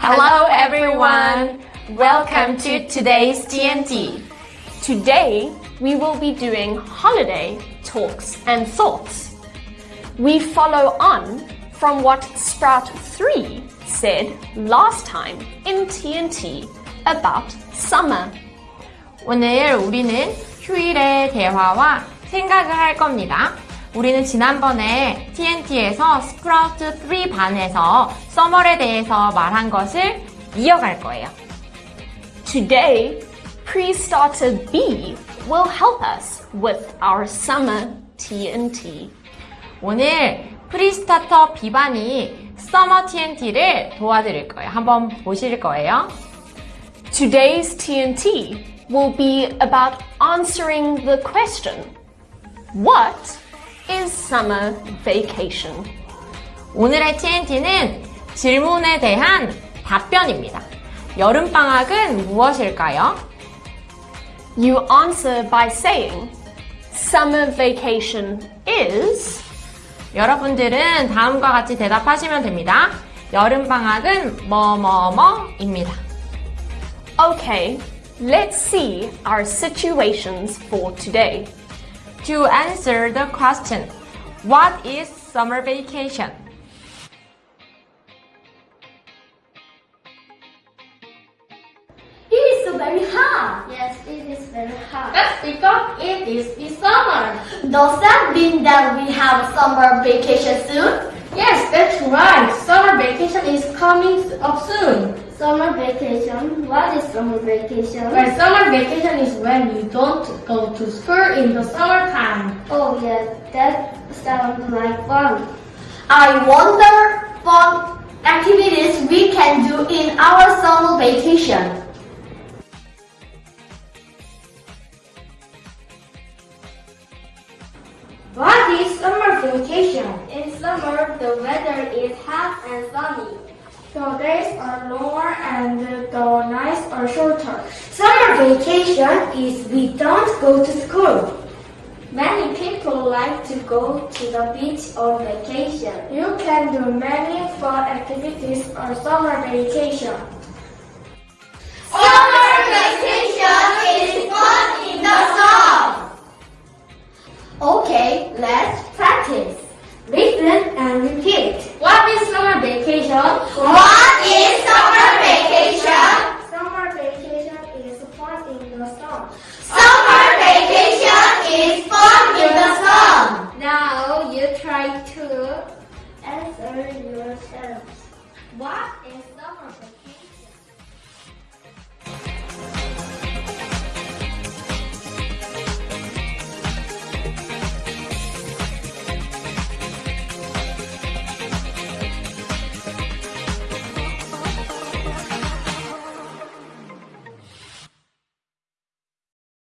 Hello everyone! Welcome to today's TNT. Today, we will be doing holiday talks and thoughts. We follow on from what Sprout 3 said last time in TNT about summer. 오늘 우리는 휴일의 대화와 생각을 할 겁니다. 우리는 지난번에 TNT에서 스프라우트 3 반에서 서머에 대해서 말한 것을 이어갈 거예요. Today, Pre-Starter B will help us with our summer TNT. 오늘 프리스타터 B반이 서머 TNT를 도와드릴 거예요. 한번 보실 거예요. Today's TNT will be about answering the question, What is summer vacation? 오늘의 TNT는 질문에 대한 답변입니다. 여름방학은 무엇일까요? You answer by saying, Summer vacation is 여러분들은 다음과 같이 대답하시면 됩니다. 여름방학은 뭐뭐뭐입니다. Okay, let's see our situations for today. To answer the question, what is summer vacation? It is so very hot. Yes, it is very hot. That's because it is the summer. Does that mean that we have summer vacation soon? Yes, that's right. Vacation is coming up soon. Summer vacation? What is summer vacation? Well, summer vacation is when you don't go to school in the summertime. Oh yeah, that sounds like fun. I wonder fun activities we can do in our summer vacation. What is summer vacation? Summer, the weather is hot and sunny. The days are longer and the nights are shorter. Summer vacation is we don't go to school. Many people like to go to the beach on vacation. You can do many fun activities on summer vacation. Summer vacation Listen and repeat. What is summer vacation? What is summer vacation? Summer vacation is fun in the sun. Summer vacation is fun in the sun. Now you try to answer yourselves. What is summer vacation?